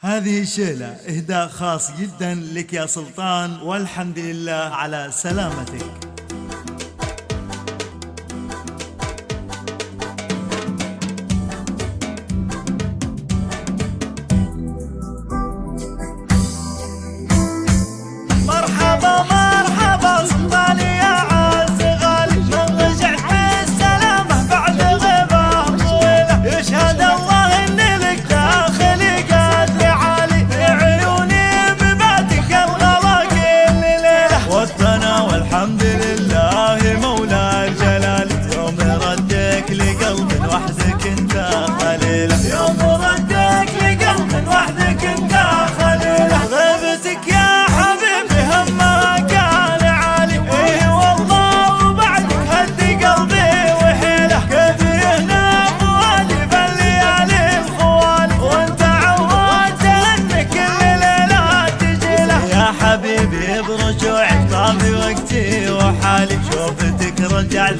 هذه الشيلة إهداء خاص جدا لك يا سلطان والحمد لله على سلامتك. حالي شوفتك رجع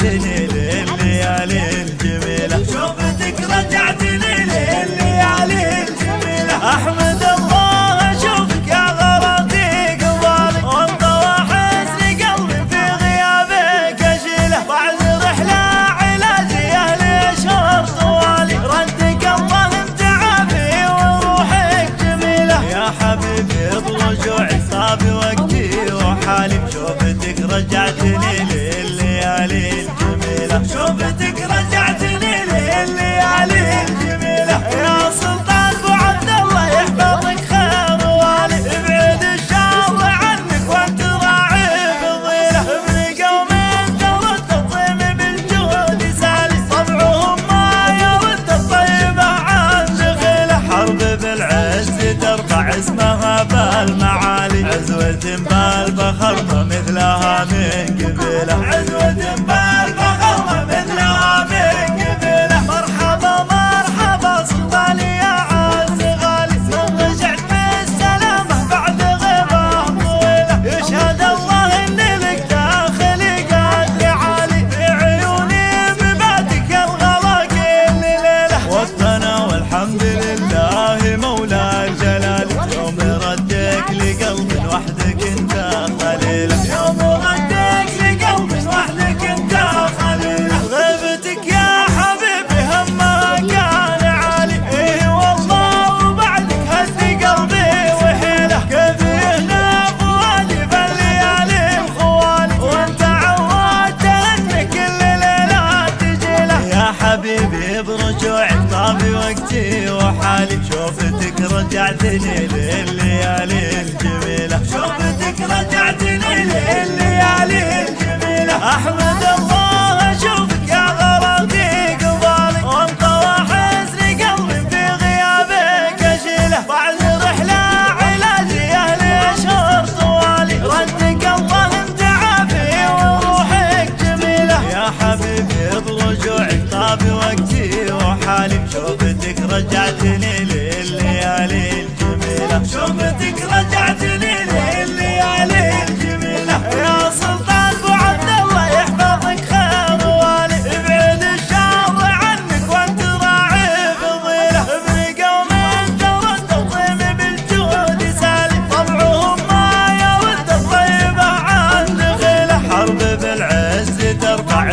اسمها بالمعالي. عزوة بالفخر ما مثلها من قبيله الليالي شوفتك رجعتني لليالي الجميلة. شوفتك رجعتني لليالي الجميلة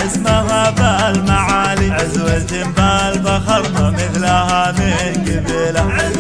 اسمها بالمعالي. عزوة بالفخر ما مثلها من قبيله